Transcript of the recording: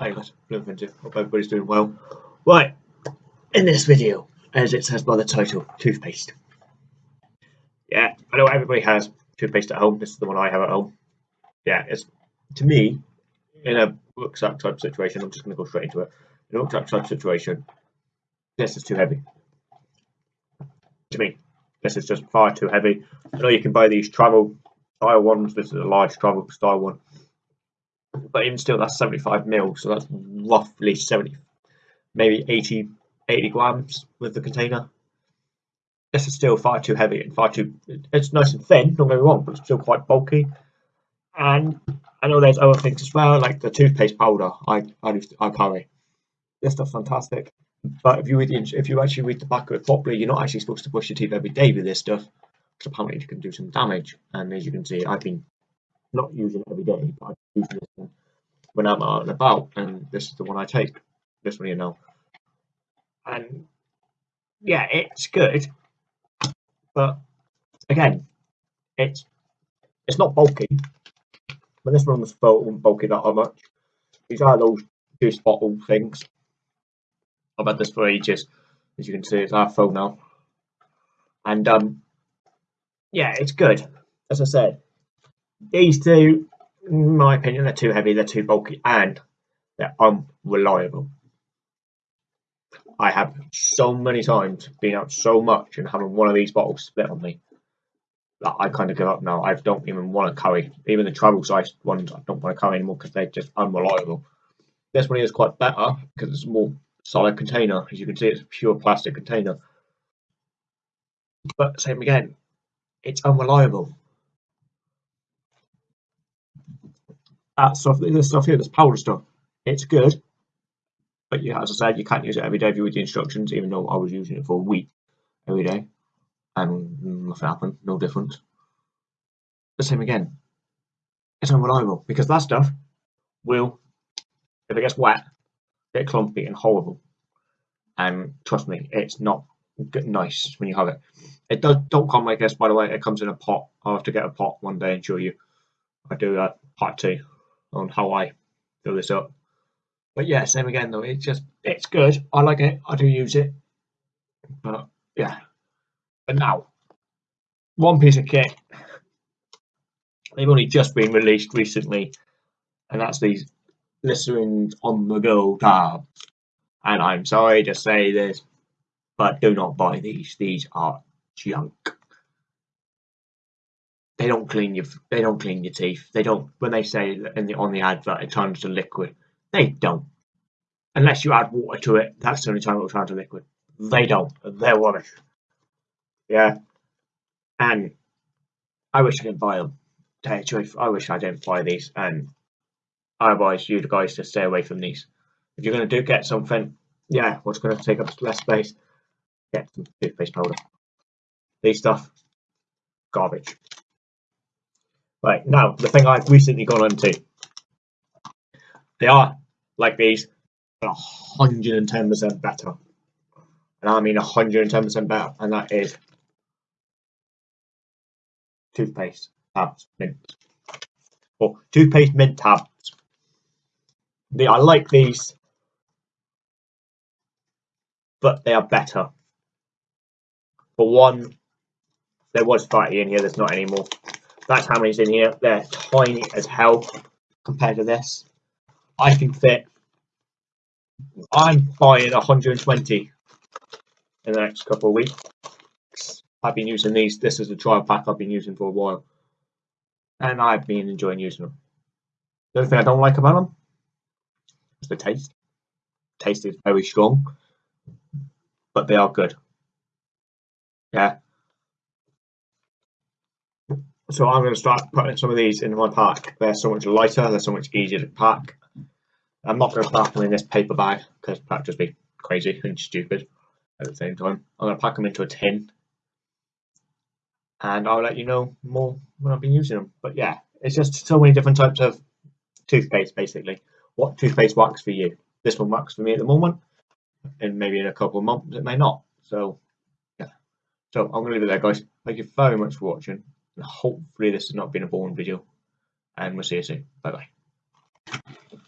Hey guys, Bloomfinty. Hope everybody's doing well. Right, in this video, as it says by the title, toothpaste. Yeah, I know everybody has toothpaste at home. This is the one I have at home. Yeah, it's to me, in a rucksack type situation, I'm just going to go straight into it. In a rucksack type situation, this is too heavy. To me, this is just far too heavy. I know you can buy these travel style ones. This is a large travel style one but even still, that's 75 mil, so that's roughly 70, maybe 80, 80 grams with the container. This is still far too heavy and far too. It's nice and thin, don't get me wrong, but it's still quite bulky. And I know there's other things as well, like the toothpaste powder. I I, I carry. This stuff's fantastic, but if you read the, if you actually read the back of it properly, you're not actually supposed to brush your teeth every day with this stuff, because apparently it can do some damage. And as you can see, I've been not using it every day, but I use this when I'm out and about, and this is the one I take. This one, you know. And yeah, it's good, but again, it's it's not bulky. But this one was bulky that much. These are those juice bottle things. I've had this for ages. As you can see, it's our phone now. And um, yeah, it's good. As I said, these two, in my opinion, they're too heavy, they're too bulky, and they're unreliable. I have so many times been out so much and having one of these bottles split on me that I kind of give up now. I don't even want to carry even the travel size ones. I don't want to carry anymore because they're just unreliable. This one is quite better because it's a more solid container. As you can see, it's a pure plastic container. But same again, it's unreliable. That stuff, this stuff here, this powder stuff, it's good. But yeah, as I said, you can't use it every day if you read the instructions, even though I was using it for a week every day. And nothing happened, no difference. The same again. It's unreliable because that stuff will, if it gets wet, get clumpy and horrible. And trust me, it's not nice when you have it. It does don't come like this, by the way. It comes in a pot. I'll have to get a pot one day and show you. I do that part two on how I fill this up. But yeah, same again though. It's just it's good. I like it. I do use it. But yeah. But now, one piece of kit. They've only just been released recently, and that's these Listerine on the go tabs. And I'm sorry to say this, but do not buy these. These are junk they don't clean your they don't clean your teeth. They don't when they say in the on the advert it turns to liquid. They don't. Unless you add water to it, that's the only time it will turn to liquid. They don't. They're rubbish. Yeah. And I wish I didn't buy them. I wish I didn't buy these and I advise you guys to stay away from these. If you're gonna do get something, yeah, what's gonna take up less space, get some toothpaste powder. These stuff, garbage. Right, now, the thing I've recently gone into. They are, like these, 110% better. And I mean 110% better, and that is toothpaste tabs mint. Or toothpaste mint tabs. I like these, but they are better. For one, there was fatty in here, there's not anymore. That's how many's in here. They're tiny as hell compared to this. I can fit. I'm buying 120 in the next couple of weeks. I've been using these. This is a trial pack I've been using for a while. And I've been enjoying using them. The only thing I don't like about them is the taste. taste is very strong, but they are good. Yeah, so I'm going to start putting some of these in my pack. They're so much lighter, they're so much easier to pack. I'm not going to pack them in this paper bag because that'd just be crazy and stupid at the same time. I'm going to pack them into a tin and I'll let you know more when I've been using them. But yeah, it's just so many different types of toothpaste basically. What toothpaste works for you? This one works for me at the moment and maybe in a couple of months it may not. So yeah. So I'm going to leave it there guys. Thank you very much for watching hopefully this has not been a boring video and we'll see you soon. Bye bye.